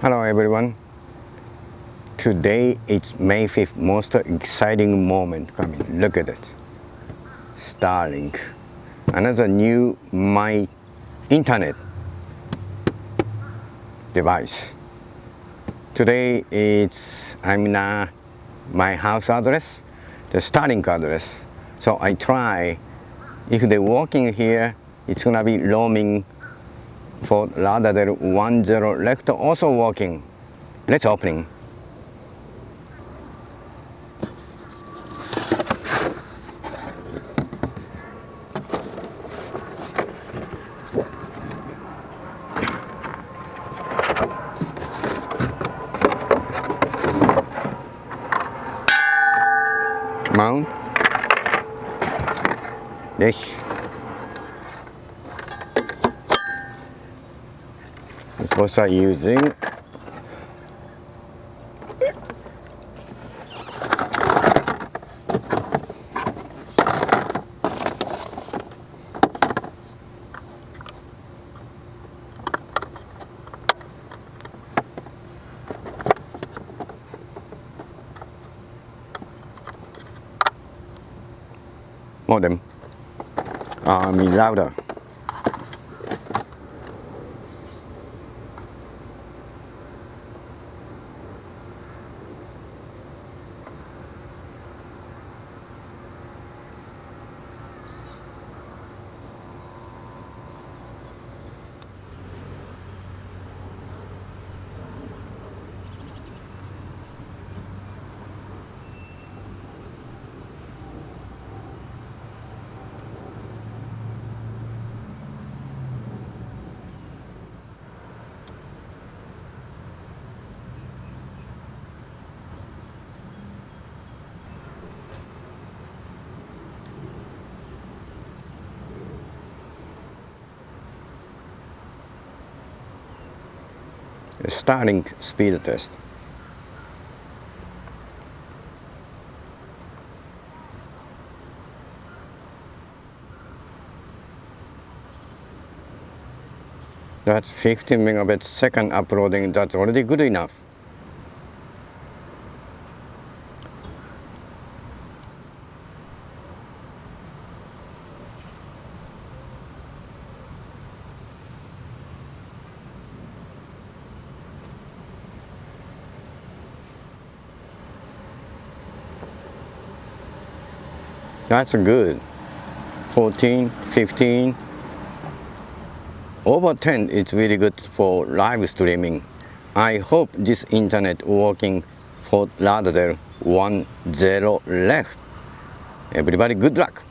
Hello everyone. Today it's May 5th, most exciting moment coming. Look at it. Starlink. Another new my internet device. Today it's I'm in my house address, the Starlink address. So I try if they're working here, it's gonna be roaming for than 10 left also working. Let's opening. Mount. Dish. What are using? Modem uh, I router speed test. That's 15 megabits second uploading, that's already good enough. That's good. 14, 15, over 10 it's really good for live streaming. I hope this internet working for rather than 1 0 left. Everybody good luck.